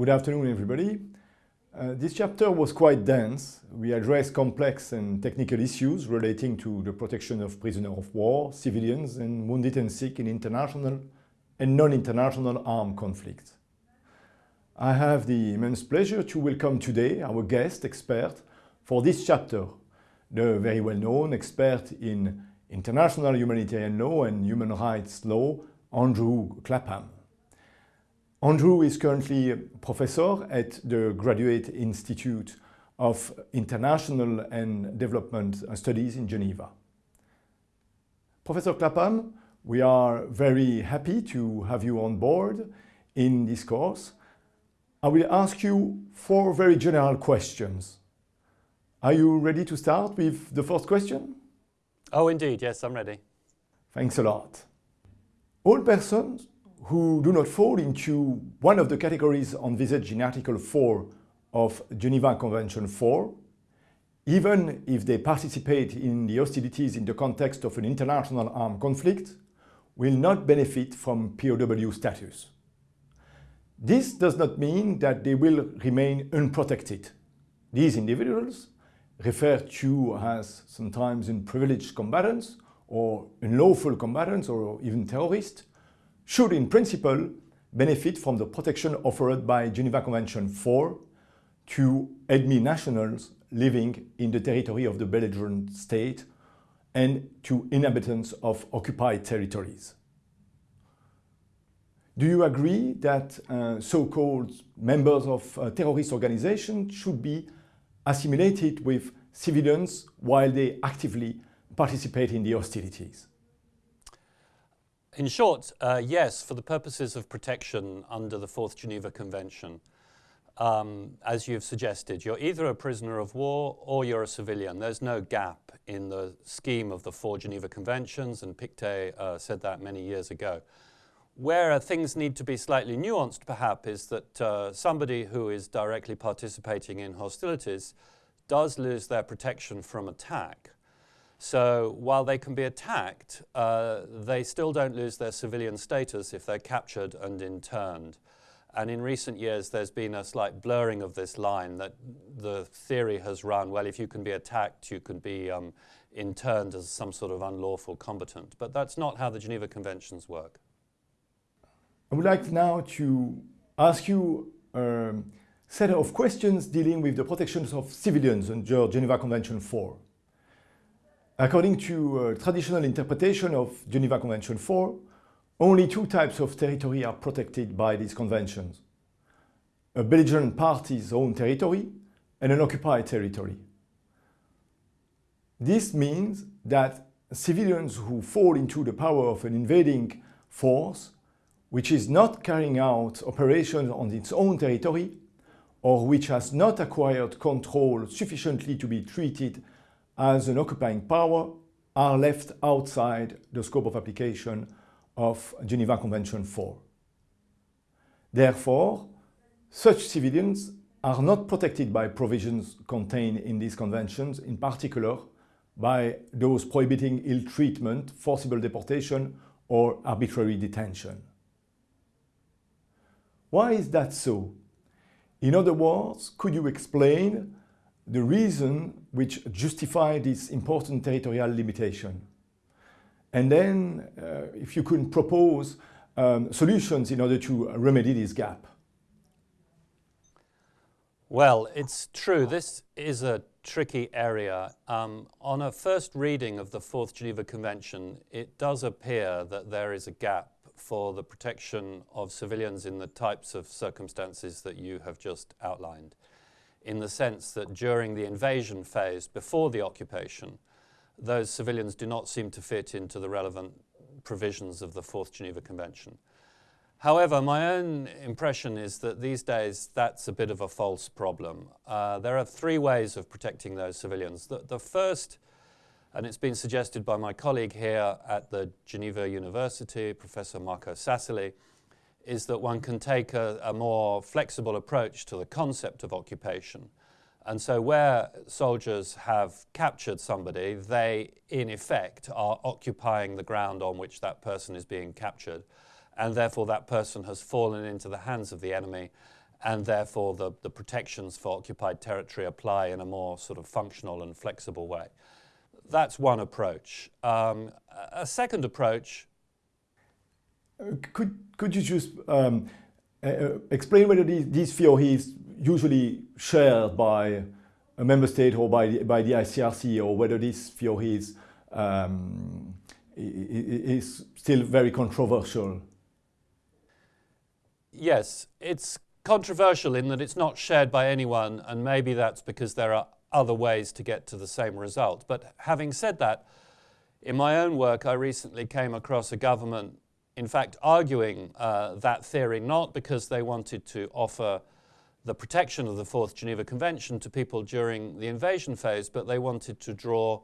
Good afternoon, everybody. Uh, this chapter was quite dense. We addressed complex and technical issues relating to the protection of prisoners of war, civilians and wounded and sick in international and non-international armed conflicts. I have the immense pleasure to welcome today our guest expert for this chapter, the very well-known expert in international humanitarian law and human rights law, Andrew Clapham. Andrew is currently a professor at the Graduate Institute of International and Development Studies in Geneva. Professor Clapham, we are very happy to have you on board in this course. I will ask you four very general questions. Are you ready to start with the first question? Oh, indeed. Yes, I'm ready. Thanks a lot. All persons who do not fall into one of the categories envisaged in Article 4 of Geneva Convention 4, even if they participate in the hostilities in the context of an international armed conflict, will not benefit from POW status. This does not mean that they will remain unprotected. These individuals, referred to as sometimes unprivileged combatants or unlawful combatants or even terrorists, should in principle benefit from the protection offered by Geneva Convention 4 to enemy nationals living in the territory of the belligerent state and to inhabitants of occupied territories. Do you agree that uh, so-called members of uh, terrorist organizations should be assimilated with civilians while they actively participate in the hostilities? In short, uh, yes, for the purposes of protection under the Fourth Geneva Convention. Um, as you've suggested, you're either a prisoner of war or you're a civilian. There's no gap in the scheme of the four Geneva Conventions, and Pictet uh, said that many years ago. Where things need to be slightly nuanced, perhaps, is that uh, somebody who is directly participating in hostilities does lose their protection from attack. So while they can be attacked, uh, they still don't lose their civilian status if they're captured and interned. And in recent years, there's been a slight blurring of this line that the theory has run, well, if you can be attacked, you can be um, interned as some sort of unlawful combatant. But that's not how the Geneva Conventions work. I would like now to ask you a set of questions dealing with the protections of civilians under Geneva Convention 4. According to a traditional interpretation of Geneva Convention 4, only two types of territory are protected by these conventions. A belligerent party's own territory and an occupied territory. This means that civilians who fall into the power of an invading force which is not carrying out operations on its own territory or which has not acquired control sufficiently to be treated as an occupying power are left outside the scope of application of Geneva Convention 4. Therefore, such civilians are not protected by provisions contained in these conventions, in particular by those prohibiting ill treatment, forcible deportation or arbitrary detention. Why is that so? In other words, could you explain the reason which justify this important territorial limitation. And then uh, if you could propose um, solutions in order to remedy this gap. Well, it's true. This is a tricky area. Um, on a first reading of the Fourth Geneva Convention, it does appear that there is a gap for the protection of civilians in the types of circumstances that you have just outlined in the sense that during the invasion phase, before the occupation, those civilians do not seem to fit into the relevant provisions of the Fourth Geneva Convention. However, my own impression is that these days that's a bit of a false problem. Uh, there are three ways of protecting those civilians. The, the first, and it's been suggested by my colleague here at the Geneva University, Professor Marco Sassoli, is that one can take a, a, more flexible approach to the concept of occupation. And so where soldiers have captured somebody, they in effect are occupying the ground on which that person is being captured. And therefore that person has fallen into the hands of the enemy and therefore the, the protections for occupied territory apply in a more sort of functional and flexible way. That's one approach. Um, a second approach. Could, could you just um, uh, explain whether these, theory is usually shared by a member state or by the, by the ICRC or whether this theory is, um, is still very controversial? Yes, it's controversial in that it's not shared by anyone, and maybe that's because there are other ways to get to the same result. But having said that, in my own work, I recently came across a government, in fact, arguing uh, that theory, not because they wanted to offer the protection of the Fourth Geneva Convention to people during the invasion phase, but they wanted to draw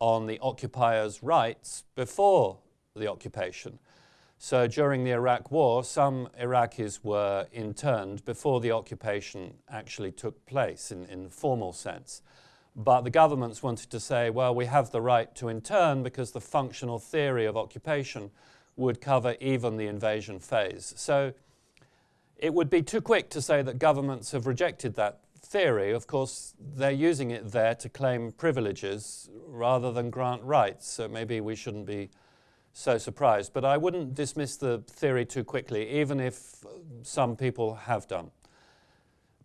on the occupier's rights before the occupation. So during the Iraq War, some Iraqis were interned before the occupation actually took place in, in formal sense. But the governments wanted to say, well, we have the right to intern because the functional theory of occupation would cover even the invasion phase. So it would be too quick to say that governments have rejected that theory. Of course, they're using it there to claim privileges rather than grant rights. So maybe we shouldn't be so surprised. But I wouldn't dismiss the theory too quickly, even if some people have done.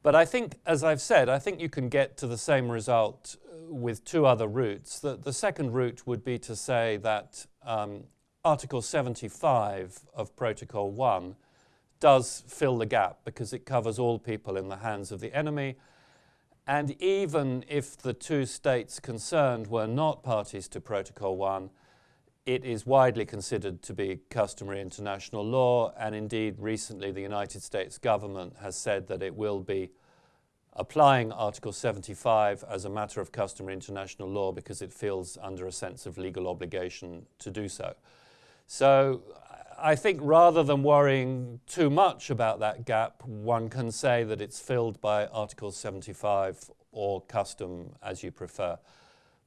But I think, as I've said, I think you can get to the same result with two other routes. The, the second route would be to say that um, Article 75 of Protocol 1 does fill the gap because it covers all people in the hands of the enemy. And even if the two states concerned were not parties to Protocol 1, it is widely considered to be customary international law, and indeed, recently, the United States government has said that it will be applying Article 75 as a matter of customary international law because it feels under a sense of legal obligation to do so. So, I think rather than worrying too much about that gap, one can say that it's filled by Article 75 or custom as you prefer.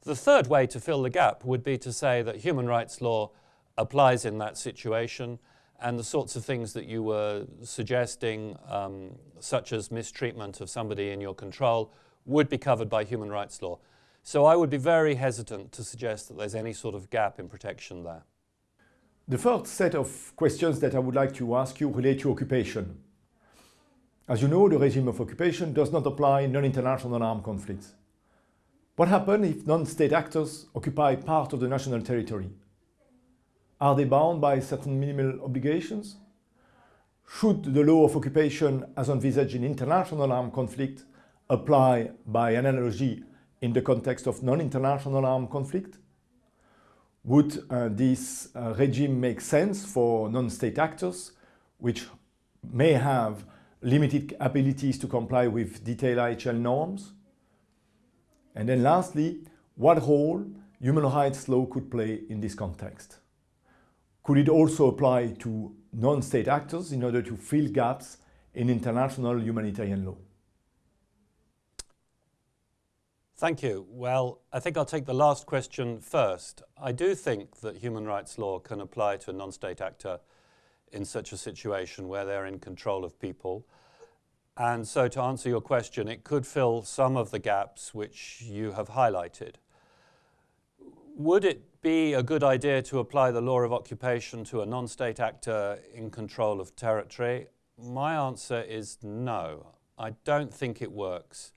The third way to fill the gap would be to say that human rights law applies in that situation and the sorts of things that you were suggesting, um, such as mistreatment of somebody in your control, would be covered by human rights law. So I would be very hesitant to suggest that there's any sort of gap in protection there. The first set of questions that I would like to ask you relate to occupation. As you know, the regime of occupation does not apply in non-international armed conflicts. What happens if non-state actors occupy part of the national territory? Are they bound by certain minimal obligations? Should the law of occupation as envisaged in international armed conflict apply by analogy in the context of non-international armed conflict? Would uh, this uh, regime make sense for non-state actors which may have limited abilities to comply with detailed IHL norms? And then lastly, what role human rights law could play in this context? Could it also apply to non-state actors in order to fill gaps in international humanitarian law? Thank you. Well, I think I'll take the last question first. I do think that human rights law can apply to a non-state actor in such a situation where they're in control of people. And so to answer your question, it could fill some of the gaps which you have highlighted. Would it be a good idea to apply the law of occupation to a non-state actor in control of territory? My answer is no. I don't think it works.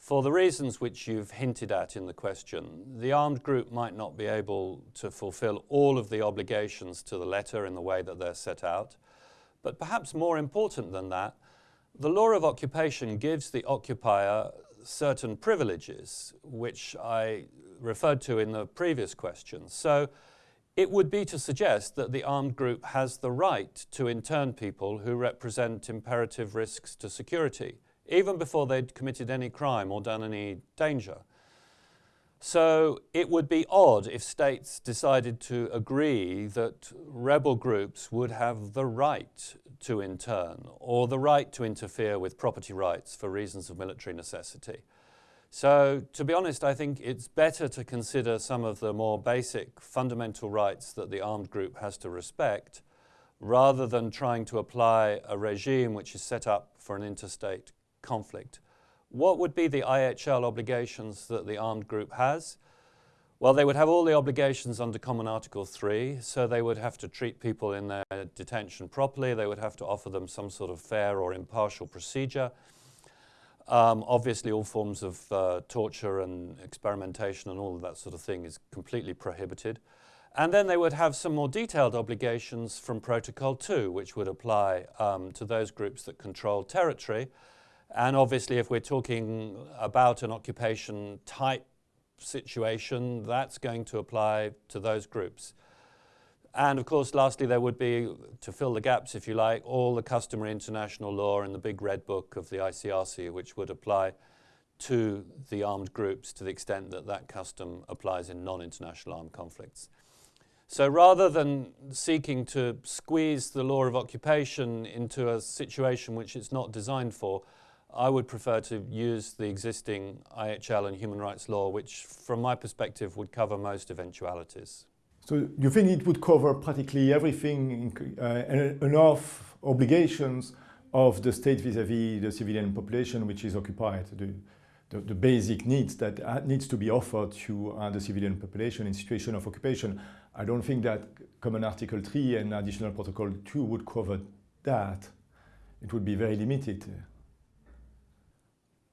For the reasons which you've hinted at in the question, the armed group might not be able to fulfill all of the obligations to the letter in the way that they're set out. But perhaps more important than that, the law of occupation gives the occupier certain privileges, which I referred to in the previous question. So it would be to suggest that the armed group has the right to intern people who represent imperative risks to security, even before they'd committed any crime or done any danger. So it would be odd if states decided to agree that rebel groups would have the right to intern or the right to interfere with property rights for reasons of military necessity. So to be honest, I think it's better to consider some of the more basic fundamental rights that the armed group has to respect rather than trying to apply a regime which is set up for an interstate conflict. What would be the IHL obligations that the armed group has? Well, they would have all the obligations under Common Article 3, so they would have to treat people in their detention properly, they would have to offer them some sort of fair or impartial procedure. Um, obviously, all forms of uh, torture and experimentation and all of that sort of thing is completely prohibited. And then they would have some more detailed obligations from Protocol 2, which would apply um, to those groups that control territory. And obviously, if we're talking about an occupation type situation, that's going to apply to those groups. And of course, lastly, there would be, to fill the gaps, if you like, all the customary international law in the big red book of the ICRC, which would apply to the armed groups to the extent that that custom applies in non-international armed conflicts. So rather than seeking to squeeze the law of occupation into a situation which it's not designed for, I would prefer to use the existing IHL and human rights law, which from my perspective would cover most eventualities. So you think it would cover practically everything, uh, enough obligations of the state vis-à-vis -vis the civilian population which is occupied, the, the, the basic needs that uh, needs to be offered to uh, the civilian population in situation of occupation. I don't think that Common Article 3 and Additional Protocol 2 would cover that. It would be very limited.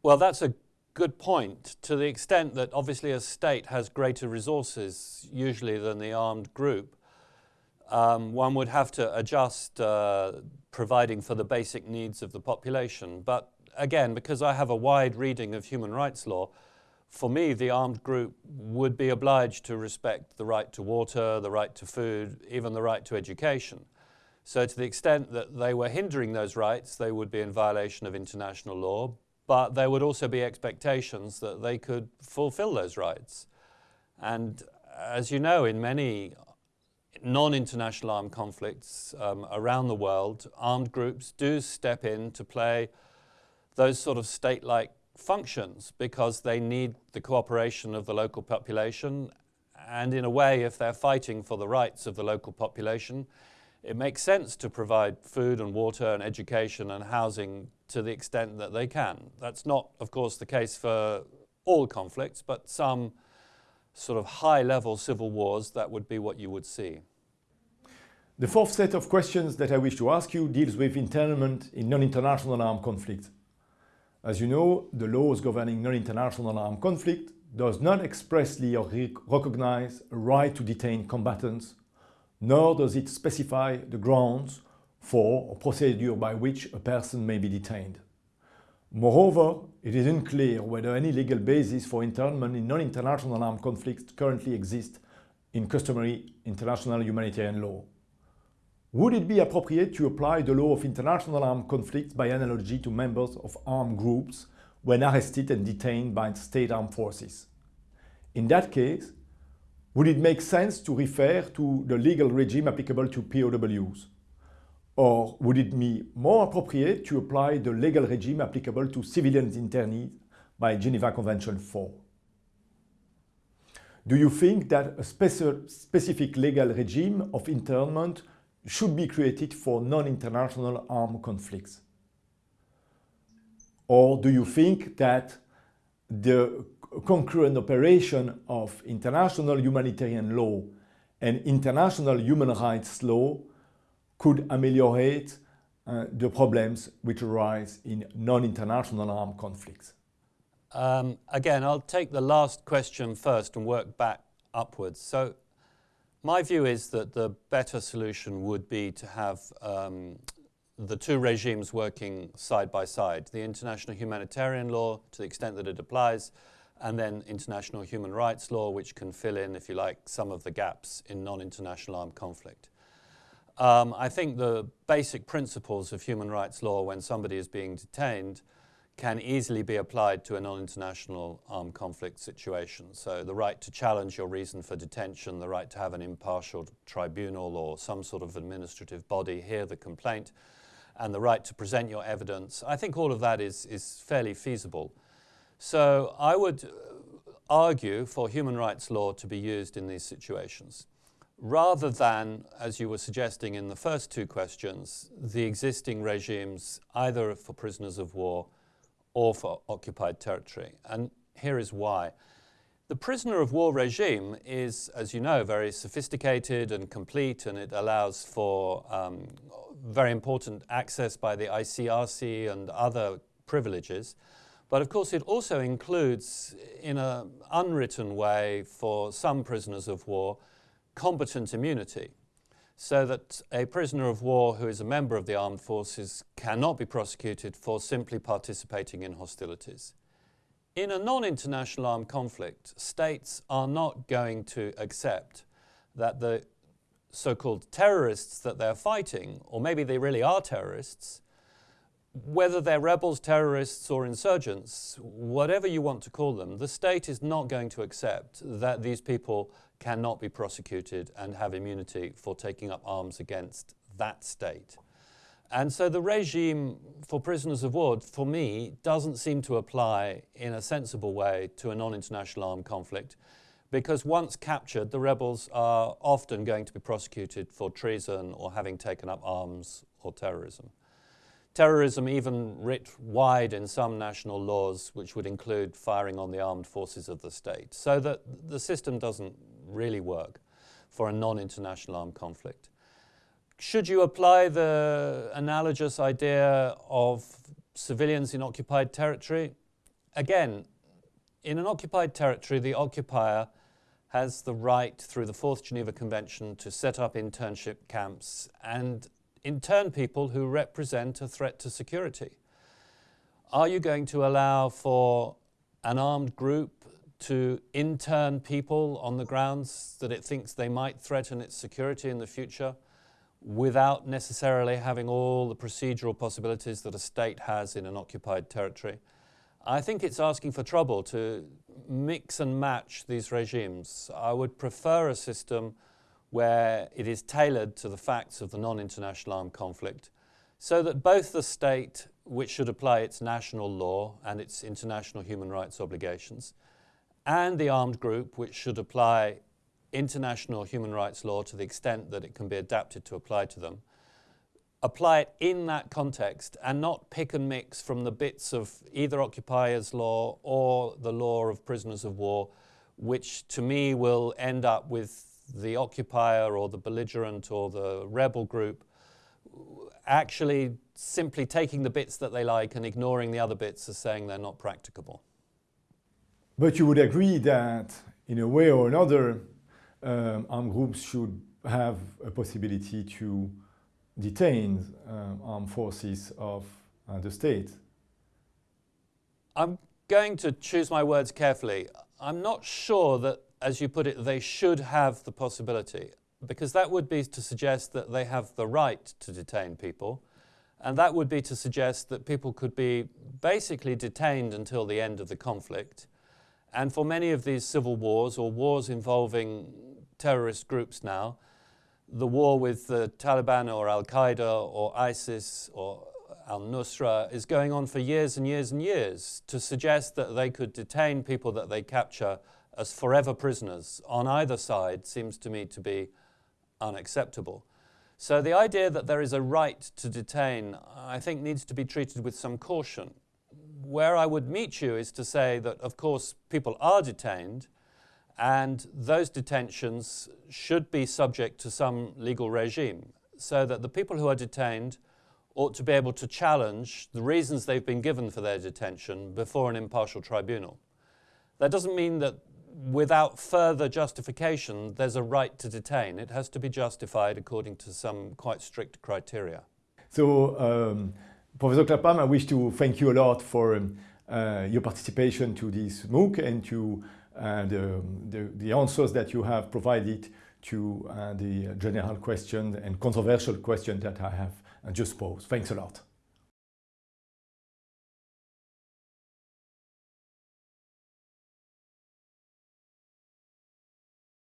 Well, that's a good point to the extent that obviously a state has greater resources usually than the armed group. Um, one would have to adjust uh, providing for the basic needs of the population. But again, because I have a wide reading of human rights law, for me, the armed group would be obliged to respect the right to water, the right to food, even the right to education. So to the extent that they were hindering those rights, they would be in violation of international law, but there would also be expectations that they could fulfill those rights. And as you know, in many non-international armed conflicts um, around the world, armed groups do step in to play those sort of state-like functions because they need the cooperation of the local population. And in a way, if they're fighting for the rights of the local population, it makes sense to provide food and water and education and housing to the extent that they can. That's not, of course, the case for all conflicts, but some sort of high-level civil wars, that would be what you would see. The fourth set of questions that I wish to ask you deals with internment in non-international armed conflict. As you know, the laws governing non-international armed conflict does not expressly recognize a right to detain combatants, nor does it specify the grounds for a procedure by which a person may be detained. Moreover, it is unclear whether any legal basis for internment in non-international armed conflicts currently exists in customary international humanitarian law. Would it be appropriate to apply the law of international armed conflicts by analogy to members of armed groups when arrested and detained by state armed forces? In that case, would it make sense to refer to the legal regime applicable to POWs? Or would it be more appropriate to apply the legal regime applicable to civilian internees by Geneva Convention 4? Do you think that a specific legal regime of internment should be created for non-international armed conflicts? Or do you think that the concurrent operation of international humanitarian law and international human rights law could ameliorate uh, the problems which arise in non-international armed conflicts? Um, again, I'll take the last question first and work back upwards. So my view is that the better solution would be to have um, the two regimes working side by side, the international humanitarian law to the extent that it applies, and then international human rights law, which can fill in, if you like, some of the gaps in non-international armed conflict. Um, I think the basic principles of human rights law when somebody is being detained can easily be applied to a non-international armed conflict situation. So the right to challenge your reason for detention, the right to have an impartial tribunal or some sort of administrative body hear the complaint, and the right to present your evidence. I think all of that is, is fairly feasible. So I would argue for human rights law to be used in these situations. Rather than, as you were suggesting in the first two questions, the existing regimes either for prisoners of war or for occupied territory. And here is why. The prisoner of war regime is, as you know, very sophisticated and complete, and it allows for um, very important access by the ICRC and other privileges. But of course, it also includes, in an unwritten way, for some prisoners of war, combatant immunity, so that a prisoner of war who is a member of the armed forces cannot be prosecuted for simply participating in hostilities. In a non-international armed conflict, states are not going to accept that the so-called terrorists that they're fighting, or maybe they really are terrorists, whether they're rebels, terrorists, or insurgents, whatever you want to call them, the state is not going to accept that these people cannot be prosecuted and have immunity for taking up arms against that state. And so the regime for prisoners of war, for me, doesn't seem to apply in a sensible way to a non-international armed conflict because once captured, the rebels are often going to be prosecuted for treason or having taken up arms or terrorism. Terrorism even writ wide in some national laws, which would include firing on the armed forces of the state, so that the system doesn't really work for a non-international armed conflict. Should you apply the analogous idea of civilians in occupied territory? Again, in an occupied territory, the occupier has the right through the Fourth Geneva Convention to set up internship camps and intern people who represent a threat to security. Are you going to allow for an armed group to intern people on the grounds that it thinks they might threaten its security in the future? without necessarily having all the procedural possibilities that a state has in an occupied territory. I think it's asking for trouble to mix and match these regimes. I would prefer a system where it is tailored to the facts of the non-international armed conflict so that both the state, which should apply its national law and its international human rights obligations, and the armed group, which should apply international human rights law to the extent that it can be adapted to apply to them, apply it in that context and not pick and mix from the bits of either occupiers law or the law of prisoners of war, which to me will end up with the occupier or the belligerent or the rebel group actually simply taking the bits that they like and ignoring the other bits as saying they're not practicable. But you would agree that in a way or another um, armed groups should have a possibility to detain um, armed forces of uh, the state. I'm going to choose my words carefully. I'm not sure that, as you put it, they should have the possibility, because that would be to suggest that they have the right to detain people, and that would be to suggest that people could be basically detained until the end of the conflict. And for many of these civil wars or wars involving terrorist groups now. The war with the Taliban or Al-Qaeda or ISIS or al-Nusra is going on for years and years and years to suggest that they could detain people that they capture as forever prisoners on either side seems to me to be unacceptable. So the idea that there is a right to detain, I think needs to be treated with some caution. Where I would meet you is to say that, of course, people are detained, and those detentions should be subject to some legal regime so that the people who are detained ought to be able to challenge the reasons they've been given for their detention before an impartial tribunal. That doesn't mean that without further justification there's a right to detain. It has to be justified according to some quite strict criteria. So, um, Professor Clapham, I wish to thank you a lot for um, uh, your participation to this MOOC and to and the, the answers that you have provided to uh, the general question and controversial question that I have just posed. Thanks a lot.